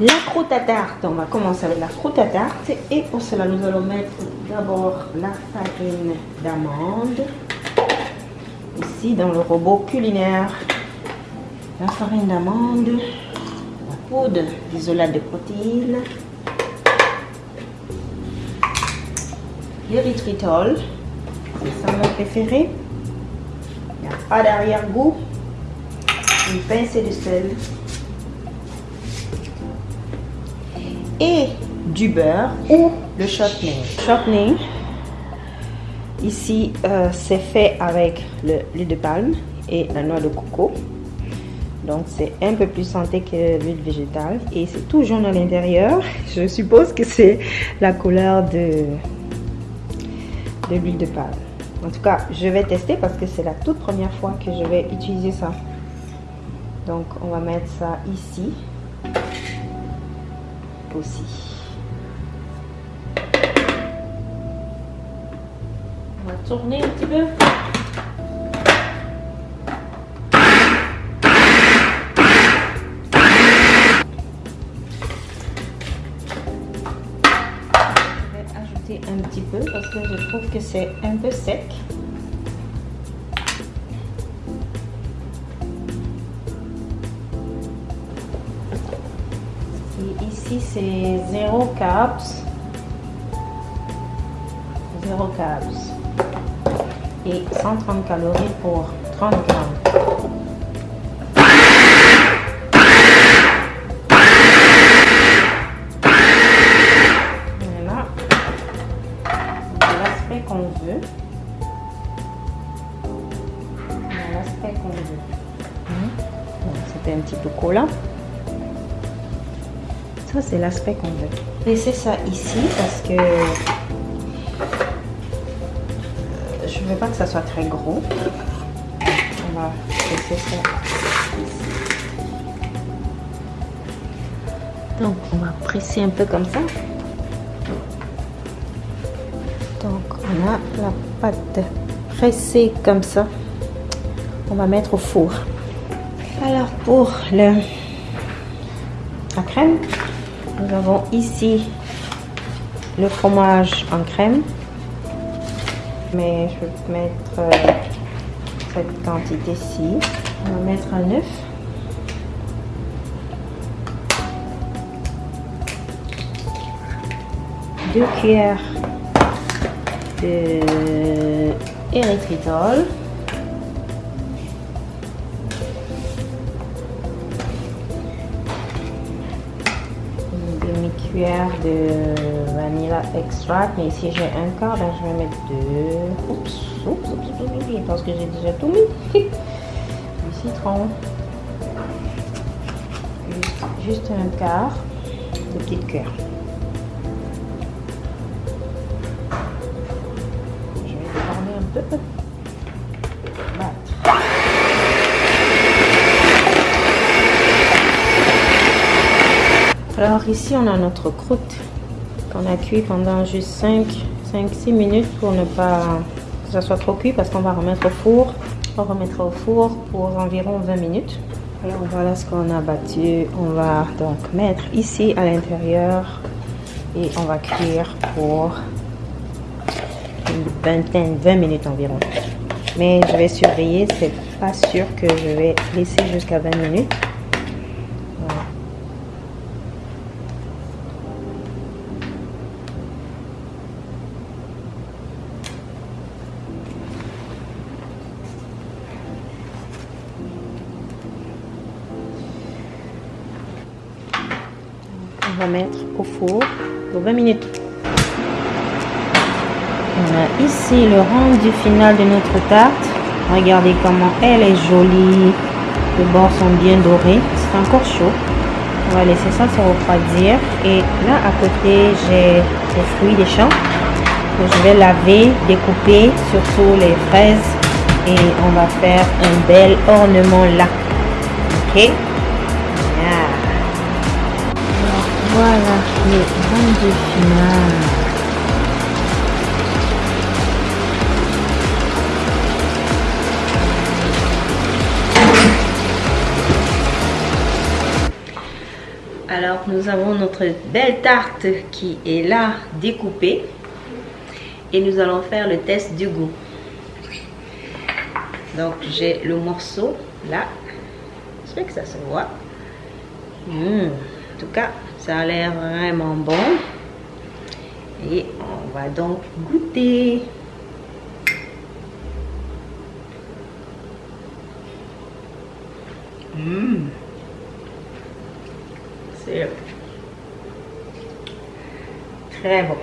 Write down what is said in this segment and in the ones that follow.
La croûte à tarte, on va commencer avec la croûte à tarte et pour cela nous allons mettre d'abord la farine d'amande ici dans le robot culinaire. La farine d'amande, la poudre d'isolat de protéines, l'érythritol, c'est ça mon préféré. Il n'y a pas d'arrière-goût, une pincée de sel et du beurre ou le shortening. Shortening, ici, euh, c'est fait avec l'huile de palme et la noix de coco. Donc, c'est un peu plus santé que l'huile végétale. Et c'est tout jaune à l'intérieur. Je suppose que c'est la couleur de l'huile de palme. En tout cas, je vais tester parce que c'est la toute première fois que je vais utiliser ça. Donc, on va mettre ça ici On va tourner un petit peu. Je vais ajouter un petit peu parce que je trouve que c'est un peu sec. Ici c'est 0 carbs. 0 carbs. Et 130 calories pour 30 grammes. Voilà. L'aspect qu'on veut. L'aspect qu'on veut. C'était un petit peu collant c'est l'aspect qu'on veut. Laissez ça ici parce que euh, je veux pas que ça soit très gros. Laisser. Donc, on va presser un peu comme ça. Donc, on a la pâte pressée comme ça. On va mettre au four. Alors, pour le, la crème, nous avons ici le fromage en crème. Mais je vais mettre euh, cette quantité-ci. On va mettre un œuf. Deux cuillères de érythritol. De vanilla extract. Mais ici, j'ai un quart, donc je vais mettre deux. Oups, oups, je pense que j'ai déjà tout mis. du citron. Juste, un quart de petite cuillère. Je vais déborder un peu. Alors ici, on a notre croûte qu'on a cuit pendant juste 5, 5, 6 minutes pour ne pas que ça soit trop cuit parce qu'on va remettre au four. On remettra au four pour environ 20 minutes. Alors voilà ce qu'on a battu. On va donc mettre ici à l'intérieur et on va cuire pour une vingtaine, 20 minutes environ. Mais je vais surveiller, c'est pas sûr que je vais laisser jusqu'à 20 minutes. Mettre au four pour 20 minutes. On a ici le rendu final de notre tarte. Regardez comment elle est jolie. Les bords sont bien dorés. C'est encore chaud. On va laisser ça se refroidir. Et là, à côté, j'ai les fruits des champs que je vais laver, découper, surtout les fraises. Et on va faire un bel ornement là. Ok? Alors, nous avons notre belle tarte qui est là, découpée. Et nous allons faire le test du goût. Donc, j'ai le morceau là. J'espère que ça se voit. Mmh. En tout cas, ça a l'air vraiment bon. Et on va donc goûter. Mmh. C'est très bon.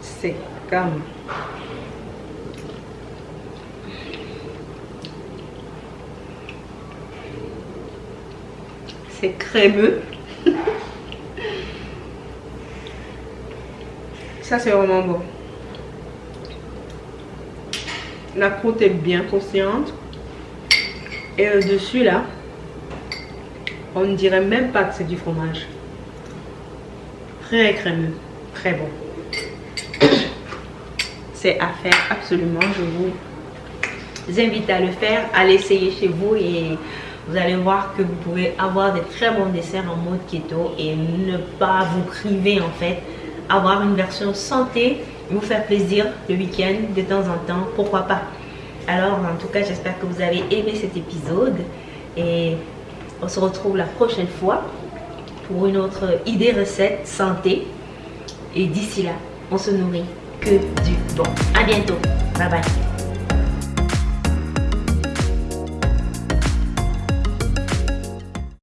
C'est comme c'est crémeux. C'est vraiment bon. La croûte est bien consciente. Et le dessus, là, on ne dirait même pas que c'est du fromage. Très crémeux. Très bon. C'est à faire absolument. Je vous invite à le faire, à l'essayer chez vous et vous allez voir que vous pouvez avoir des très bons desserts en mode keto et ne pas vous priver en fait. Avoir une version santé, vous faire plaisir le week-end de temps en temps, pourquoi pas. Alors en tout cas j'espère que vous avez aimé cet épisode et on se retrouve la prochaine fois pour une autre idée recette santé. Et d'ici là, on se nourrit que du bon. À bientôt. Bye bye.